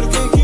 erkek